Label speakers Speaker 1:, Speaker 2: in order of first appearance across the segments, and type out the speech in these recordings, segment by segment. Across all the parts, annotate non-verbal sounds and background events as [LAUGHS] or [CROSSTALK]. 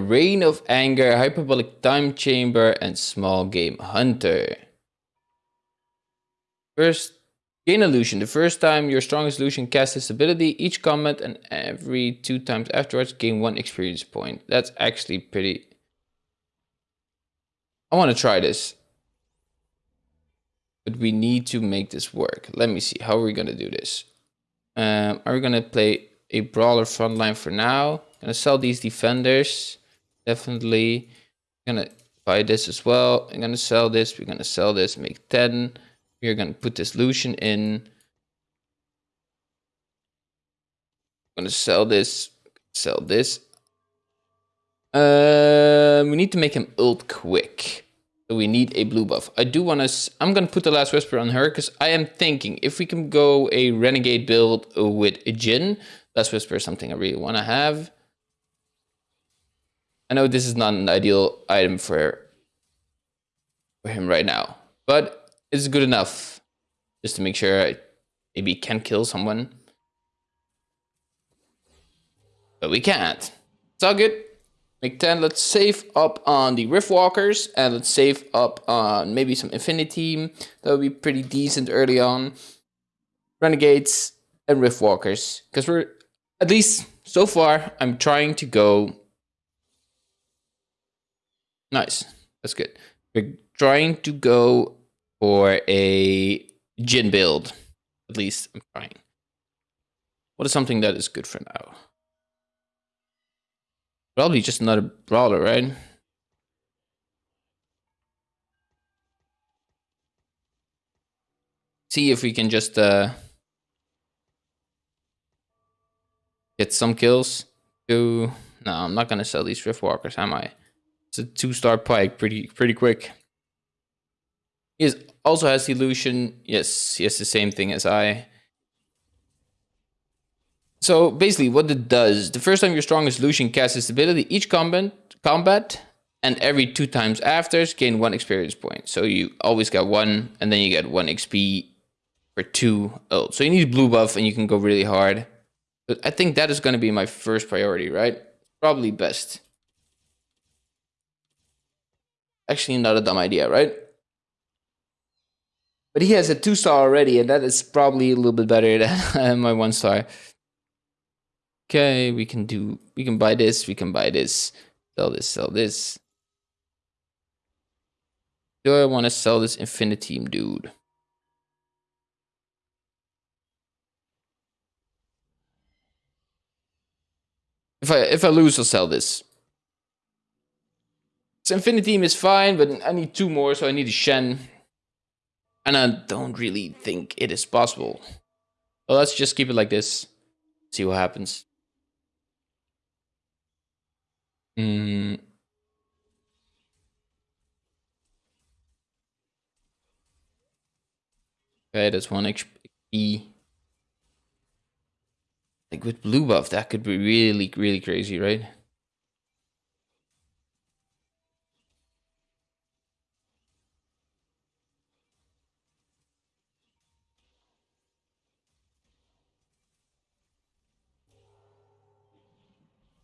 Speaker 1: Reign of Anger, Hyperbolic Time Chamber, and Small Game Hunter. First, gain illusion. The first time your strongest illusion casts this ability, each combat and every two times afterwards, gain one experience point. That's actually pretty... I want to try this. But we need to make this work. Let me see. How are we going to do this? Um, are we going to play a brawler frontline for now? Gonna sell these defenders. Definitely. Gonna buy this as well. I'm gonna sell this. We're gonna sell this. Make 10. We're gonna put this Lucian in. I'm gonna sell this. Sell this. Uh, we need to make him ult quick. So we need a blue buff. I do want to... I'm to put the last whisper on her because I am thinking if we can go a renegade build with a Jhin, last whisper is something I really want to have. I know this is not an ideal item for, for him right now, but it's good enough just to make sure I maybe can kill someone. But we can't. It's all good. Make 10. Let's save up on the Riftwalkers and let's save up on maybe some Infinity. That would be pretty decent early on. Renegades and Riftwalkers. Because we're, at least so far, I'm trying to go Nice. That's good. We're trying to go for a Jhin build. At least I'm trying. What is something that is good for now? Probably just another brawler, right? See if we can just uh, get some kills. To no, I'm not gonna sell these Riftwalkers, am I? It's a two-star Pyke, pretty pretty quick. He is, also has illusion. Yes, he has the same thing as I. So basically what it does, the first time your strongest illusion casts this ability, each combat, combat and every two times after gain one experience point. So you always get one and then you get one XP for two ult. So you need blue buff and you can go really hard. But I think that is going to be my first priority, right? Probably best. Actually, not a dumb idea, right? But he has a two star already, and that is probably a little bit better [LAUGHS] than my one star. Okay, we can do, we can buy this, we can buy this, sell this, sell this. Do I want to sell this Infinity dude? If I if I lose, I'll sell this. So Infinity is fine, but I need two more, so I need a Shen. And I don't really think it is possible. Well, let's just keep it like this. See what happens. Hmm. Okay, that's one XP. Like with blue buff, that could be really, really crazy, right?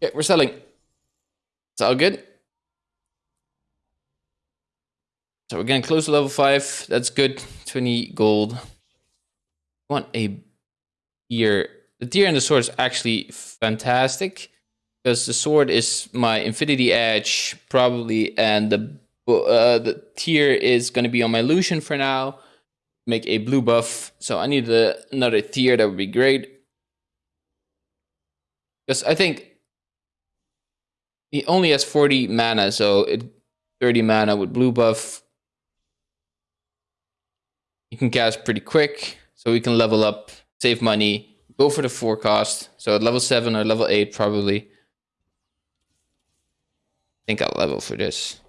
Speaker 1: Okay, we're selling. It's all good. So we're getting close to level 5. That's good. 20 gold. I want a tier. The tier and the sword is actually fantastic. Because the sword is my infinity edge, probably. And the, uh, the tier is going to be on my Lucian for now. Make a blue buff. So I need another tier. That would be great. Because I think he only has 40 mana, so it, 30 mana with blue buff. You can cast pretty quick, so we can level up, save money, go for the forecast. So at level 7 or level 8 probably. I think I'll level for this.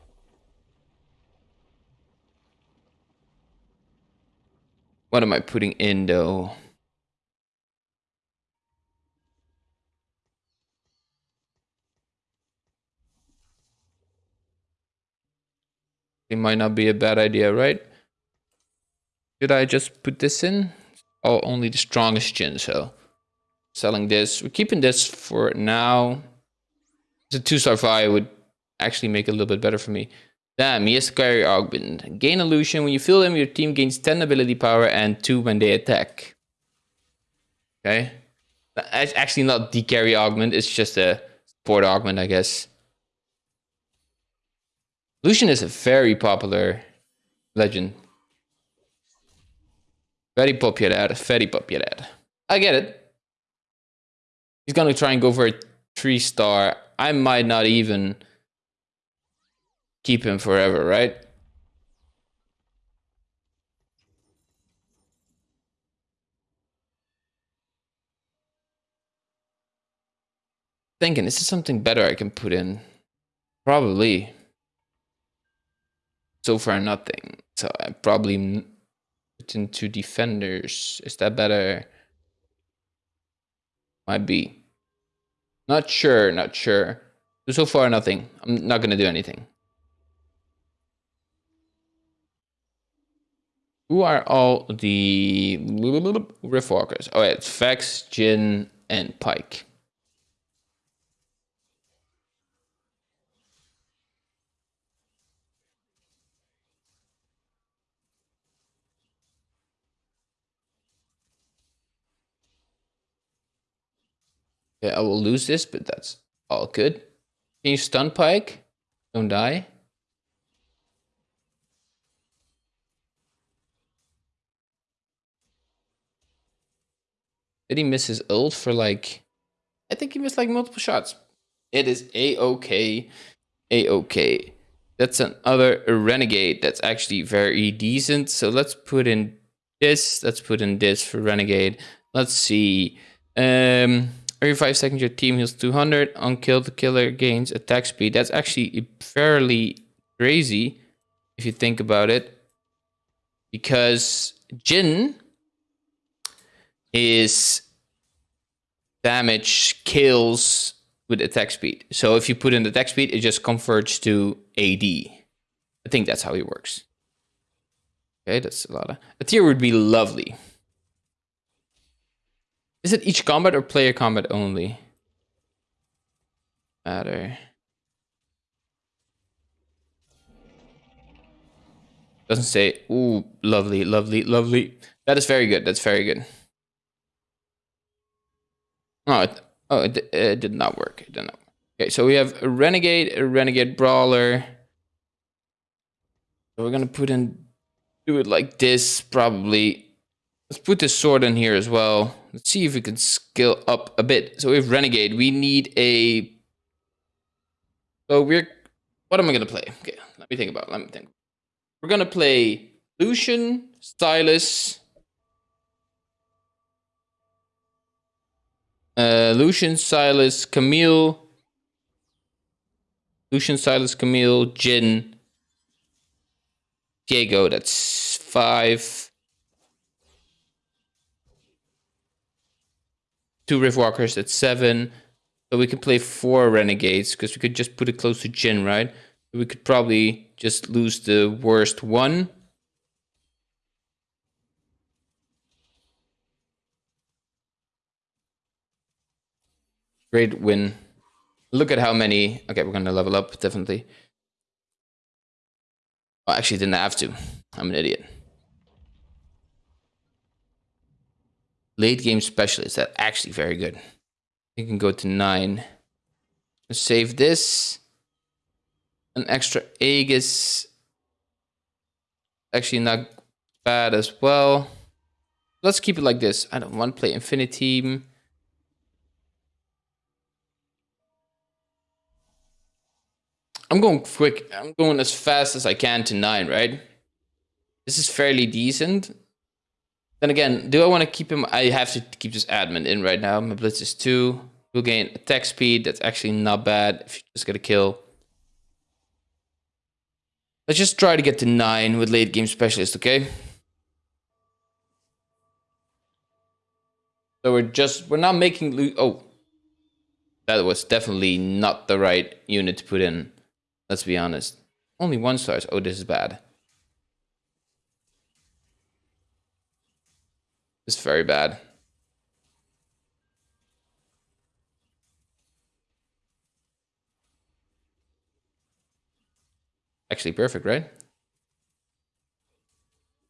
Speaker 1: What am I putting in though? It might not be a bad idea, right? Should I just put this in? Oh, only the strongest Jhin, so selling this. We're keeping this for now. The two star fire would actually make it a little bit better for me. Damn, yes, carry augment. Gain illusion. When you fill them, your team gains 10 ability power and 2 when they attack. Okay. It's actually not the carry augment, it's just a support augment, I guess. Lucian is a very popular legend. Very popular, very popular. I get it. He's gonna try and go for a three star. I might not even keep him forever, right? Thinking, is there something better I can put in? Probably. So far, nothing. So I probably put into defenders. Is that better? Might be. Not sure, not sure. So far, nothing. I'm not going to do anything. Who are all the Riftwalkers? Oh, yeah, it's Vex, Jhin, and Pyke. Yeah, I will lose this, but that's all good. Can you stun Pyke? Don't die. Did he miss his ult for like... I think he missed like multiple shots. It is A-OK. A-OK. That's another Renegade that's actually very decent. So let's put in this. Let's put in this for Renegade. Let's see. Um, every 5 seconds your team heals 200. Unkilled killer gains attack speed. That's actually fairly crazy if you think about it. Because Jhin is damage kills with attack speed. So if you put in the attack speed, it just converts to AD. I think that's how it works. Okay, that's a lot of... A tier would be lovely. Is it each combat or player combat only? Matter. Doesn't say. Ooh, lovely, lovely, lovely. That is very good. That's very good. Oh, it, oh, it, it did not work. It did not. Okay, so we have a renegade, a renegade brawler. So we're gonna put in, do it like this probably. Let's put this sword in here as well. Let's see if we can scale up a bit. So we have renegade. We need a. So we're. What am I gonna play? Okay, let me think about. It. Let me think. We're gonna play Lucian, Sylas, Uh, Lucian, Sylas, Camille. Lucian, Sylas, Camille, Jhin... Diego, that's five. Two Riftwalkers, that's seven. So we could play four Renegades, because we could just put it close to Jhin, right? We could probably just lose the worst one. Great win. Look at how many. Okay, we're gonna level up definitely. Oh, actually, didn't have to. I'm an idiot. Late game specialist. That actually very good. You can go to nine. Save this. An extra Aegis. Actually, not bad as well. Let's keep it like this. I don't want to play Infinity. I'm going quick. I'm going as fast as I can to nine, right? This is fairly decent. Then again, do I want to keep him? I have to keep this admin in right now. My blitz is two. We'll gain attack speed. That's actually not bad if you just get a kill. Let's just try to get to nine with late game specialist, okay? So we're just, we're not making, oh. That was definitely not the right unit to put in. Let's be honest. Only one stars. Oh, this is bad. It's very bad. Actually perfect, right?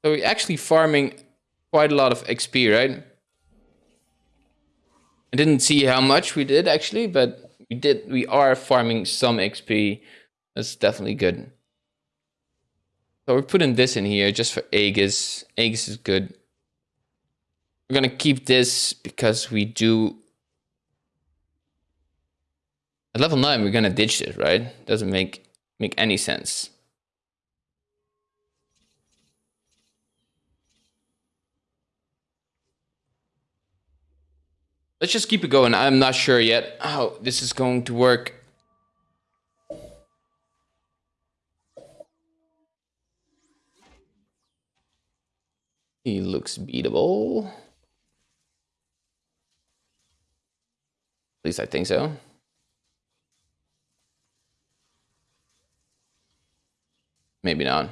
Speaker 1: So we're actually farming quite a lot of XP, right? I didn't see how much we did actually, but we did. We are farming some XP. That's definitely good. So we're putting this in here just for Aegis. Aegis is good. We're gonna keep this because we do. At level nine, we're gonna ditch it, right? Doesn't make make any sense. Let's just keep it going. I'm not sure yet how this is going to work. He looks beatable. At least I think so. Maybe not.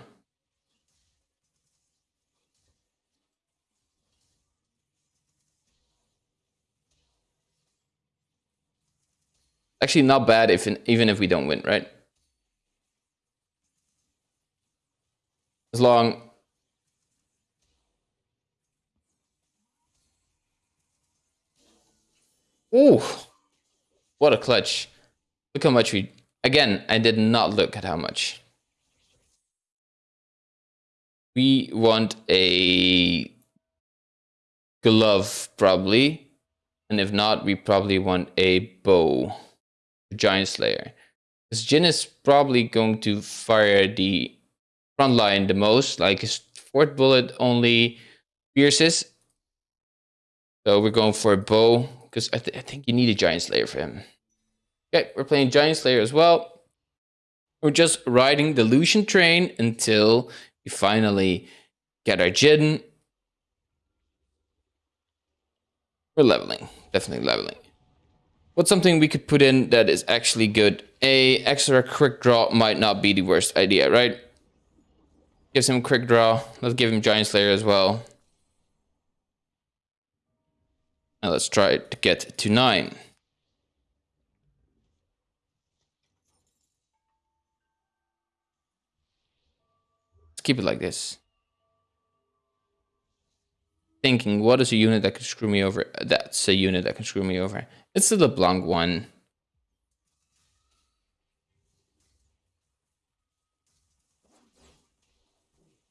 Speaker 1: Actually, not bad if even if we don't win, right? As long Ooh, what a clutch. Look how much we... Again, I did not look at how much. We want a glove, probably. And if not, we probably want a bow. Giant Slayer. Because Jhin is probably going to fire the front line the most. Like his fourth bullet only pierces. So we're going for a bow. Because I, th I think you need a Giant Slayer for him. Okay, we're playing Giant Slayer as well. We're just riding the Lucian train until we finally get our Jhin. We're leveling. Definitely leveling. What's something we could put in that is actually good? A extra quick draw might not be the worst idea, right? Gives him quick draw. Let's give him Giant Slayer as well. Now let's try to get to 9. Let's keep it like this. Thinking, what is a unit that can screw me over? That's a unit that can screw me over. It's the LeBlanc one.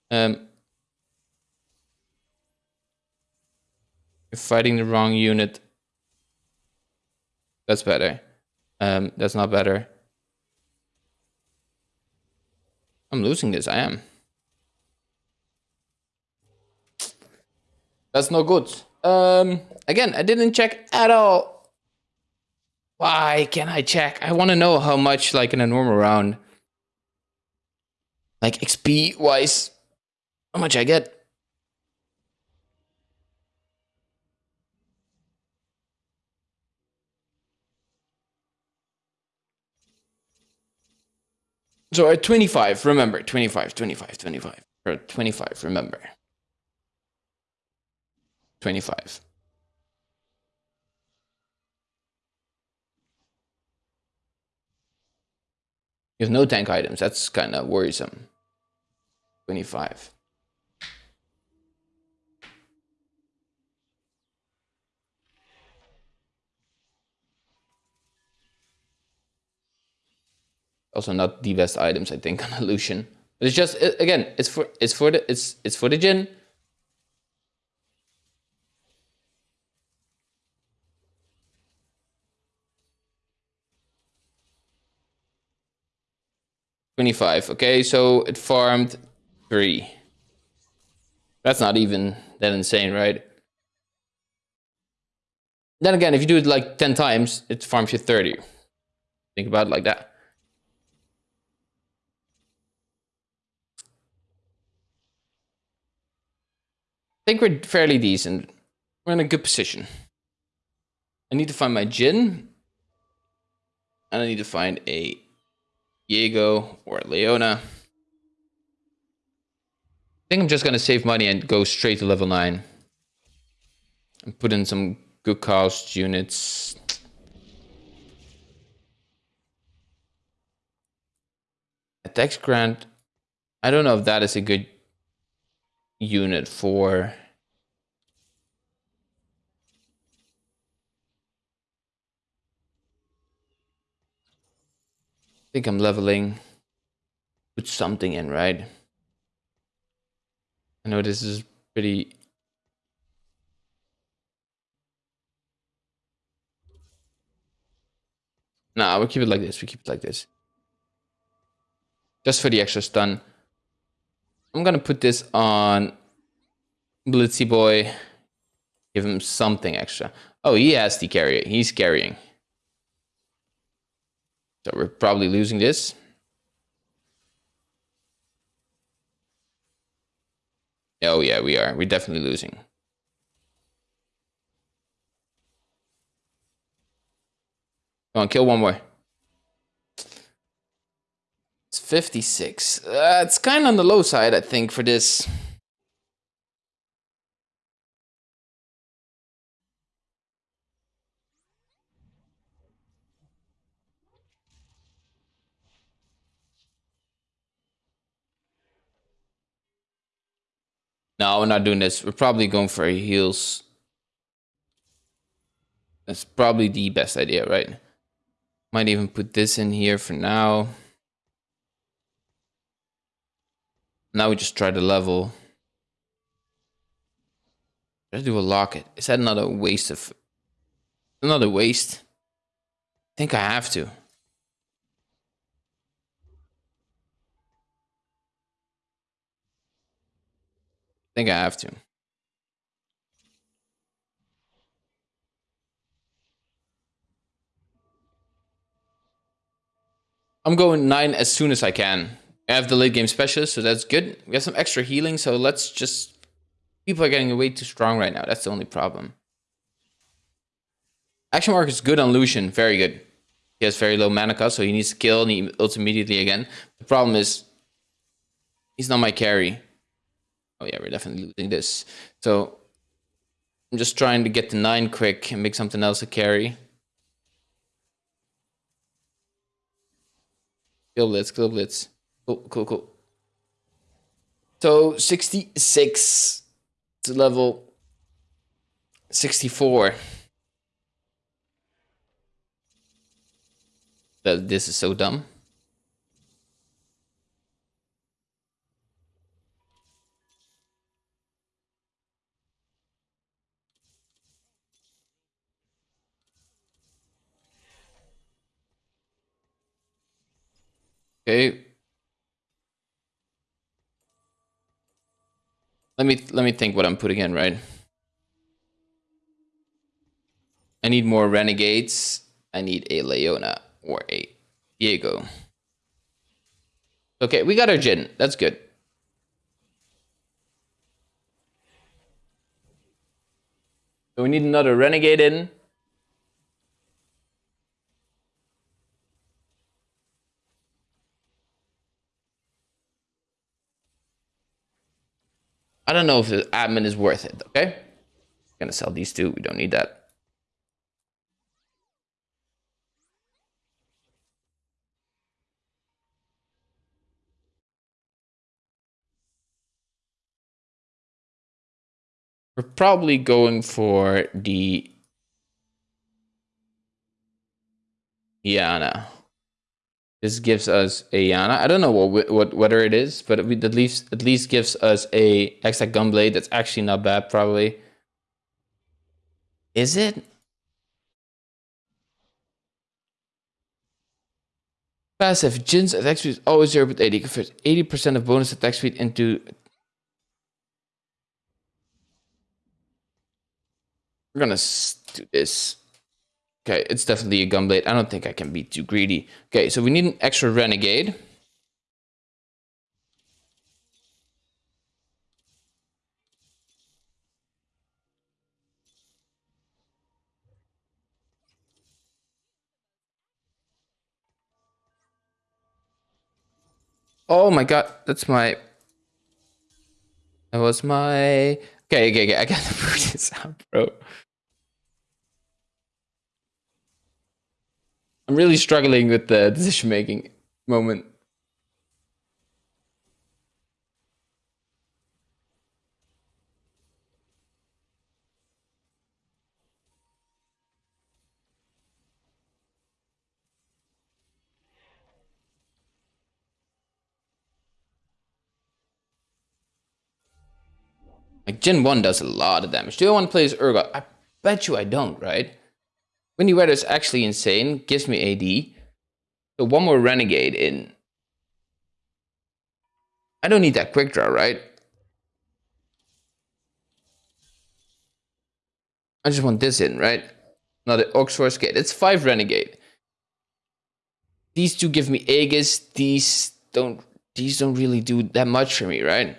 Speaker 1: Um, you're fighting the wrong unit. That's better. Um, that's not better. I'm losing this, I am. That's no good. Um, again, I didn't check at all why can I check? I want to know how much, like in a normal round, like XP wise, how much I get. So at 25, remember, 25, 25, 25, or 25, remember. 25. You have no tank items. That's kind of worrisome. 25. Also not the best items, I think, [LAUGHS] on Lucian. But it's just again, it's for it's for the it's it's for the Jhin. 25. Okay, so it farmed three. That's not even that insane, right? Then again, if you do it like 10 times, it farms you 30. Think about it like that. I think we're fairly decent. We're in a good position. I need to find my Jhin. And I need to find a Diego or a Leona. I think I'm just going to save money and go straight to level 9. And put in some good cost units. At Dex Grant. I don't know if that is a good unit for. I think I'm leveling. Put something in, right? I know this is pretty Nah, we'll keep it like this. We keep it like this. Just for the extra stun. I'm gonna put this on Blitzy Boy. Give him something extra. Oh, he has the carry. it. He's carrying. So we're probably losing this. Oh yeah, we are. We're definitely losing. Come on, kill one more. It's 56. Uh, it's kind of on the low side, I think, for this. No, we're not doing this. We're probably going for heals. That's probably the best idea, right? Might even put this in here for now. Now we just try the level. Let's do a locket. Is that another waste of... Another waste? I think I have to. I think I have to. I'm going nine as soon as I can. I have the late game specialist, so that's good. We have some extra healing, so let's just... People are getting way too strong right now. That's the only problem. Action mark is good on Lucian. Very good. He has very low mana cost, so he needs to kill and he ults immediately again. The problem is... He's not my carry. Oh yeah, we're definitely losing this. So... I'm just trying to get the 9 quick and make something else a carry. Kill blitz, kill blitz. Cool, cool, cool. So 66 to level 64. That this is so dumb. Okay. Let me let me think what I'm putting in, right? I need more renegades. I need a Leona or a Diego. Okay, we got our Jhin. That's good. So we need another renegade in. I don't know if the admin is worth it, okay? Gonna sell these two, we don't need that. We're probably going for the Janna. This gives us a Janna. I don't know what what whether it is, but it at least at least gives us a Hextech Gunblade. That's actually not bad, probably. Is it? Passive. Jhin's attack speed is always 0 but 80. Converts 80% of bonus attack speed into... We're gonna do this. Okay, it's definitely a gunblade. I don't think I can be too greedy. Okay, so we need an extra renegade. Oh my god, that's my... That was my... Okay, okay, okay, I gotta [LAUGHS] put this out, bro. I'm really struggling with the decision making moment. Like Gen 1 does a lot of damage. Do I want to play as Urgot? I bet you I don't, right? Windy Weather is actually insane. Gives me AD. So one more Renegade in. I don't need that quick draw, right? I just want this in, right? Not Another Oxforce Gate. It's five Renegade. These two give me Aegis. These don't these don't really do that much for me, right?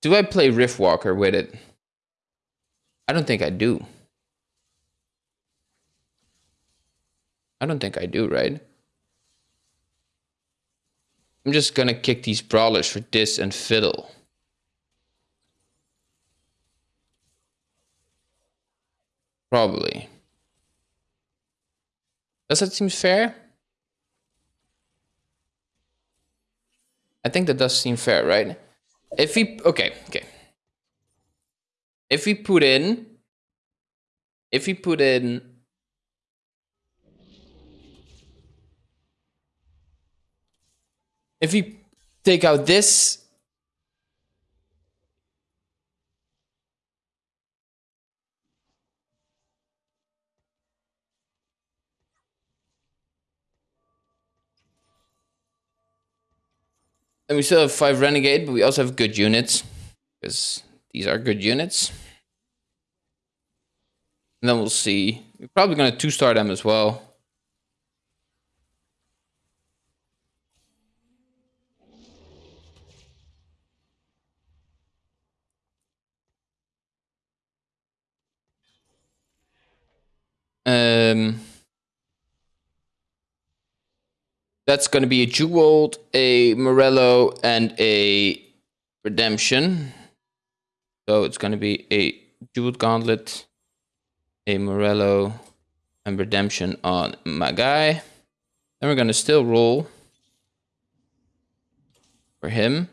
Speaker 1: Do I play Riftwalker with it? I don't think I do. I don't think I do, right? I'm just gonna kick these brawlers for this and fiddle. Probably. Does that seem fair? I think that does seem fair, right? If we okay, okay. If we put in if we put in if we take out this And we still have five Renegade, but we also have good units. Because these are good units. And then we'll see. We're probably going to two-star them as well. Um... That's going to be a Jeweled, a Morello, and a Redemption. So it's going to be a Jeweled Gauntlet, a Morello, and Redemption on my guy. Then we're going to still roll for him.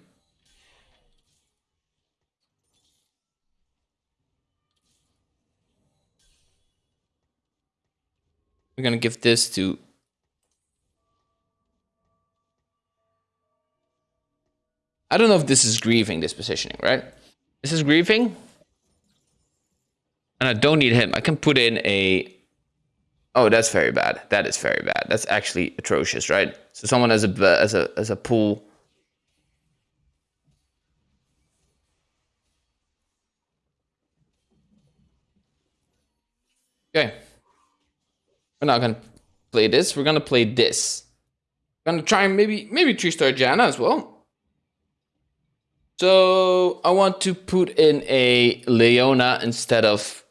Speaker 1: We're going to give this to I don't know if this is grieving, this positioning, right? This is grieving. And I don't need him. I can put in a... Oh, that's very bad. That is very bad. That's actually atrocious, right? So someone has a as a as a pool. Okay. We're not gonna play this. We're gonna play this. Gonna try and maybe maybe three star Janna as well. So I want to put in a Leona instead of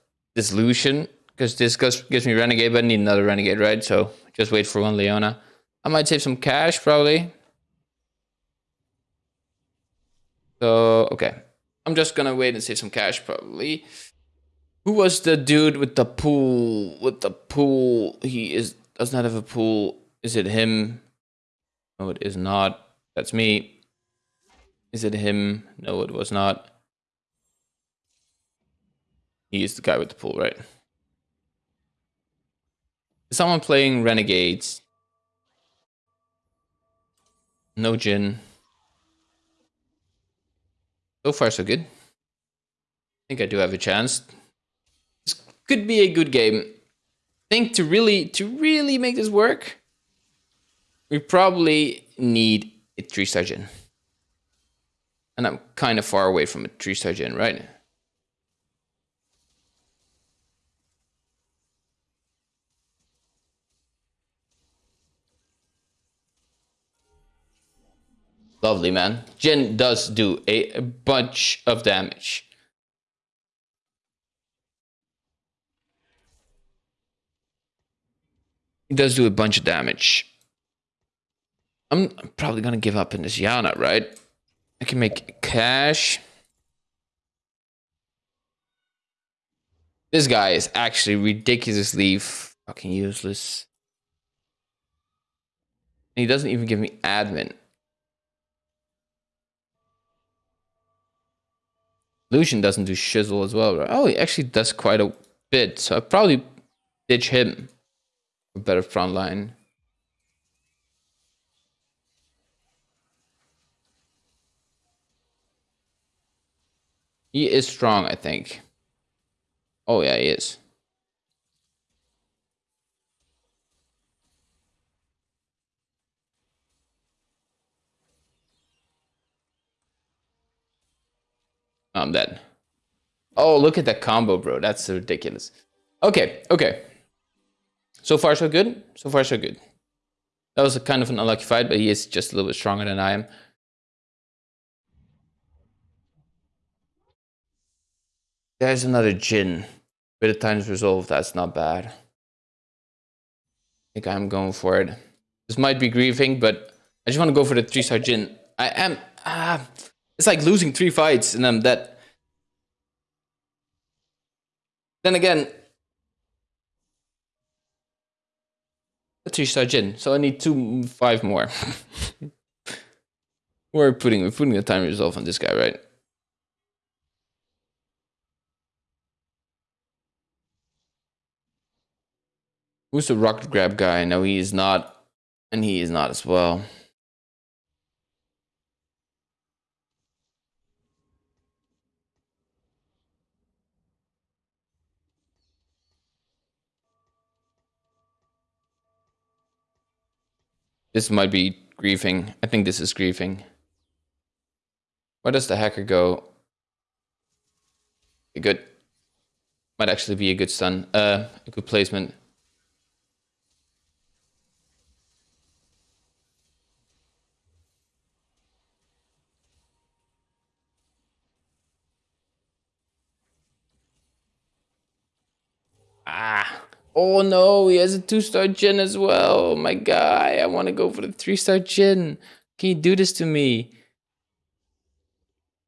Speaker 1: Lucian because this gives me Renegade, but I need another Renegade, right? So just wait for one Leona. I might save some cash probably. So, okay. I'm just gonna wait and save some cash probably. Who was the dude with the pool? With the pool, he is does not have a pool. Is it him? No, it is not. That's me. Is it him? No, it was not. He is the guy with the pool, right? Is someone playing Renegades? No Jhin. So far, so good. I think I do have a chance. This could be a good game. I think to really, to really make this work, we probably need a three-star Jhin. And I'm kind of far away from a tree star Jhin, right? Lovely, man. Jhin does do a, a bunch of damage. He does do a bunch of damage. I'm probably gonna give up in this Janna, right? I can make cash. This guy is actually ridiculously fucking useless. And he doesn't even give me admin. Lucian doesn't do shizzle as well, right? Oh, he actually does quite a bit. So I probably ditch him. for better front line. He is strong, I think. Oh yeah, he is. I'm dead. Oh, look at that combo, bro. That's ridiculous. Okay, okay. So far, so good. So far, so good. That was a kind of an unlucky fight, but he is just a little bit stronger than I am. There's another Jhin. Bit of times resolve, that's not bad. I think I'm going for it. This might be grieving, but I just want to go for the 3-star Jhin. I am... Ah, it's like losing three fights and I'm dead. Then again, a three-star Jhin, so I need two, five more. [LAUGHS] we're putting we're putting the time resolve on this guy, right? Who's the rocket grab guy? No, he is not, and he is not as well. This might be griefing. I think this is griefing. Where does the hacker go? A good. Might actually be a good stun. Uh, a good placement. Ah. Oh no, he has a two-star Jhin as well. My guy, I want to go for the three-star Jhin. Can you do this to me?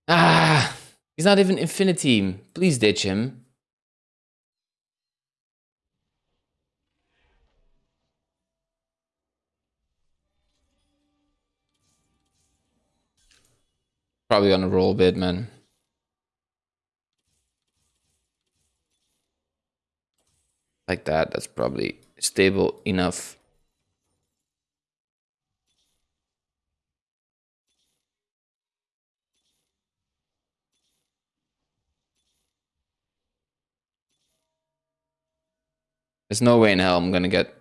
Speaker 1: Ah, he's not even Infinity. Please ditch him. Probably on a roll a bit, man. Like that. That's probably stable enough. There's no way in hell I'm gonna get...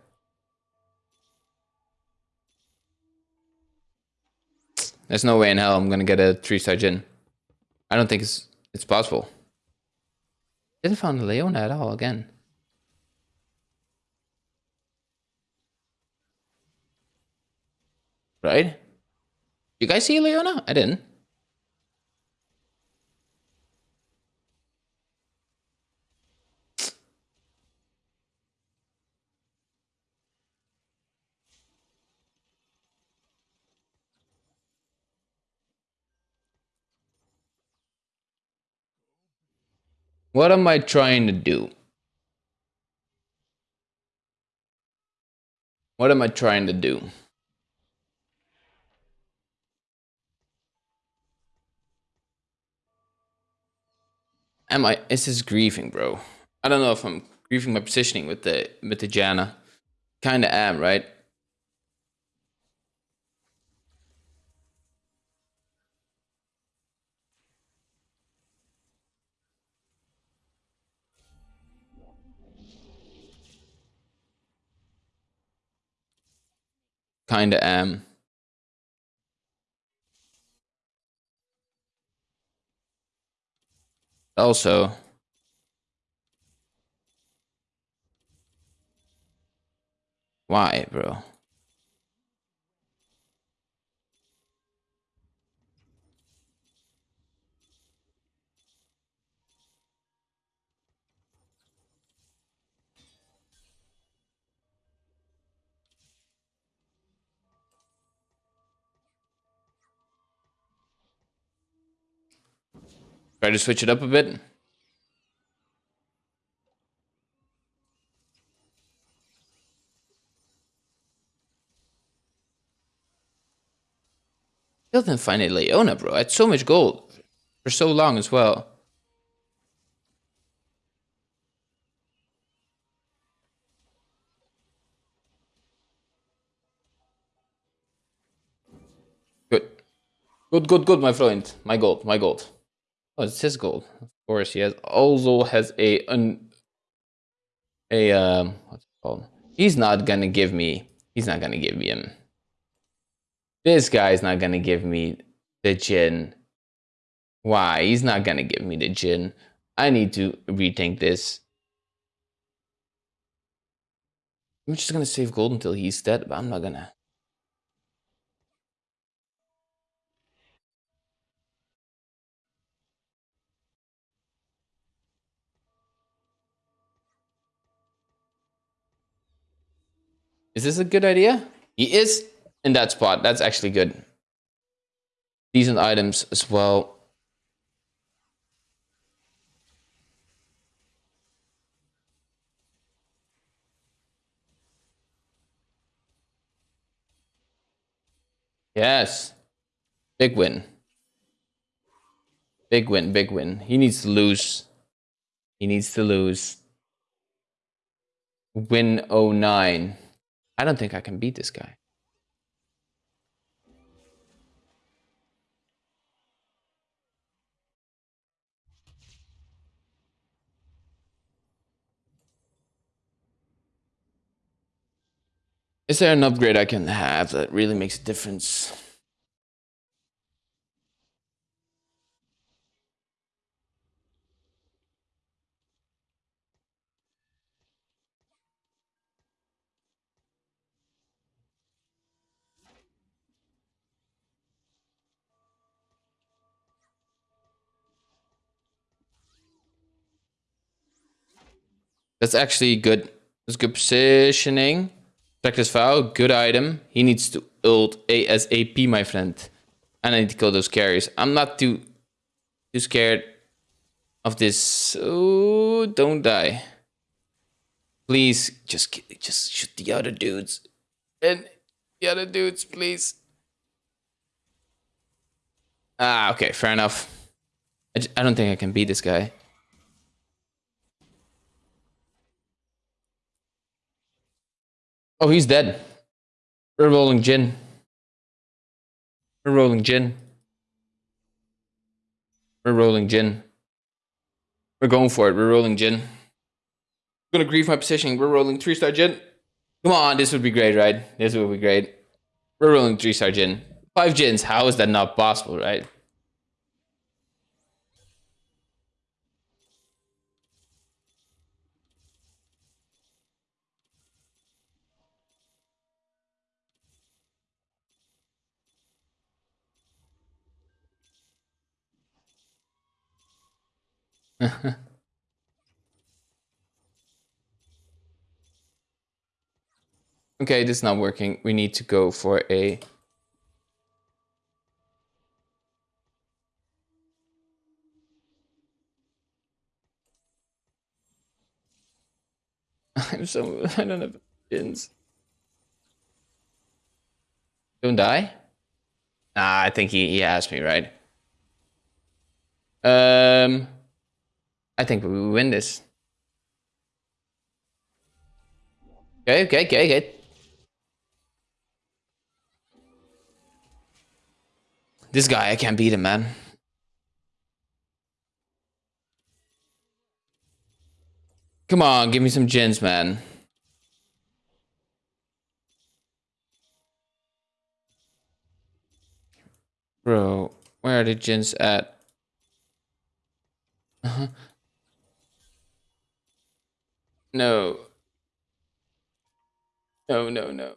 Speaker 1: There's no way in hell I'm gonna get a 3-star Jhin. I don't think it's it's possible. Didn't find Leona at all again. Right? You guys see Leona? I didn't. What am I trying to do? What am I trying to do? Am I? Is this grieving, bro? I don't know if I'm grieving my positioning with the with the Janna. Kinda am, right? Kinda am. Also why bro Try to switch it up a bit. Still didn't find a Leona, bro. I had so much gold for so long as well. Good. Good, good, good, my friend. My gold, my gold. Oh, it's his gold. Of course, he has also has a un, a um what's it called? He's not gonna give me. He's not gonna give me him. This guy's not gonna give me the Jhin. Why? He's not gonna give me the Jhin. I need to rethink this. I'm just gonna save gold until he's dead, but I'm not gonna. Is this a good idea? He is in that spot. That's actually good. Decent items as well. Yes. Big win. Big win, big win. He needs to lose. He needs to lose. Win 09. I don't think I can beat this guy. Is there an upgrade I can have that really makes a difference? That's actually good. That's good positioning. Practice foul, good item. He needs to ult ASAP, my friend. And I need to kill those carries. I'm not too too scared of this. Oh, don't die. Please, just just shoot the other dudes. And the other dudes, please. Ah, okay, fair enough. I, I don't think I can beat this guy. Oh, he's dead. We're rolling Jhin. We're rolling Jhin. We're rolling Jhin. We're going for it. We're rolling Jhin. I'm gonna grieve my positioning. We're rolling three star Jhin. Come on, this would be great, right? This would be great. We're rolling three star Jhin. Five Jhins. How is that not possible, right? [LAUGHS] okay, this is not working. We need to go for a... [LAUGHS] I'm so... I don't have pins. Don't die? Nah, I think he, he asked me, right? Um... I think we win this. Okay, okay, okay, okay. This guy, I can't beat him, man. Come on, give me some Jhins, man. Bro, where are the Jhins at? Uh-huh. No. No, no, no.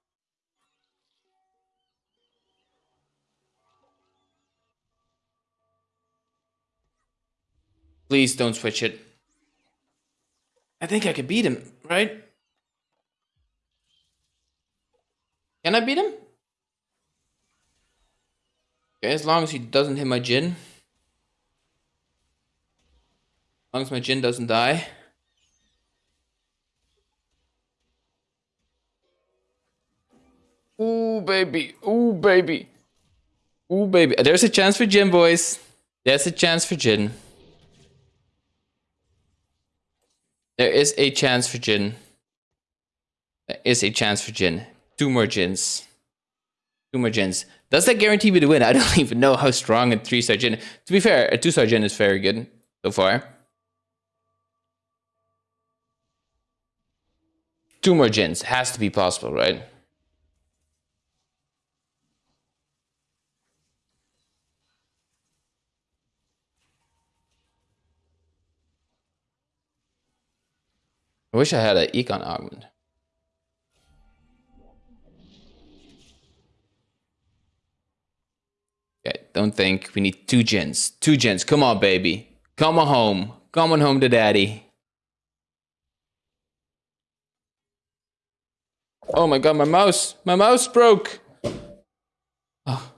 Speaker 1: Please don't switch it. I think I could beat him, right? Can I beat him? Okay, as long as he doesn't hit my Jhin. As long as my Jhin doesn't die. Ooh, baby. Ooh, baby. Ooh, baby. There's a chance for Jhin, boys. There's a chance for Jhin. There is a chance for Jhin. There is a chance for Jhin. Two more Jhins. Two more Jhins. Does that guarantee me the win? I [LAUGHS] don't even know how strong a three star Jhin. To be fair, a two star Jhin is very good so far. Two more Jhins has to be possible, right? I wish I had an econ augment. Okay, don't think we need two Jhins. Two Jhins. Come on, baby. Come on home. Come on home to daddy. Oh my god, my mouse. My mouse broke. Oh.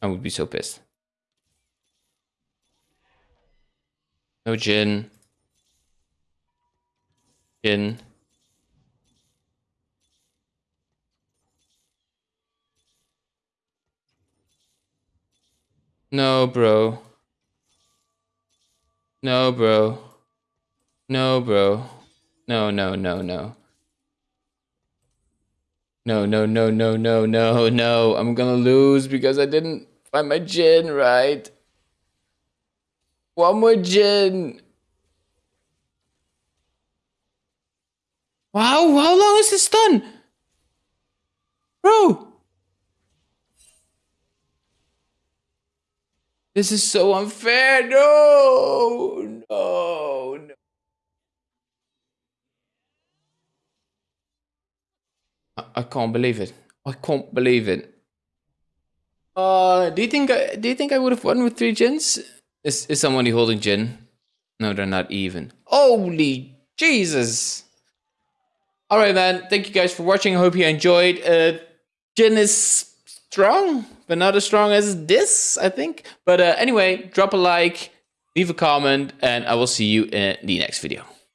Speaker 1: I would be so pissed. No Jhin. Jhin. No, bro. No, bro. No, bro. No, no, no, no. No, no, no, no, no, no, no. I'm gonna lose because I didn't find my Jhin right. One more Jhin. Wow, how long is this stun? Bro. This is so unfair. No, no, no. I, can't believe it. I can't believe it. Uh, do you think I, do you think I would have won with three Jhins? Is is somebody holding Jhin? No, they're not even. Holy Jesus! All right, man. Thank you guys for watching. I hope you enjoyed. Uh, Jhin is strong, but not as strong as this, I think. But uh, anyway, drop a like, leave a comment, and I will see you in the next video.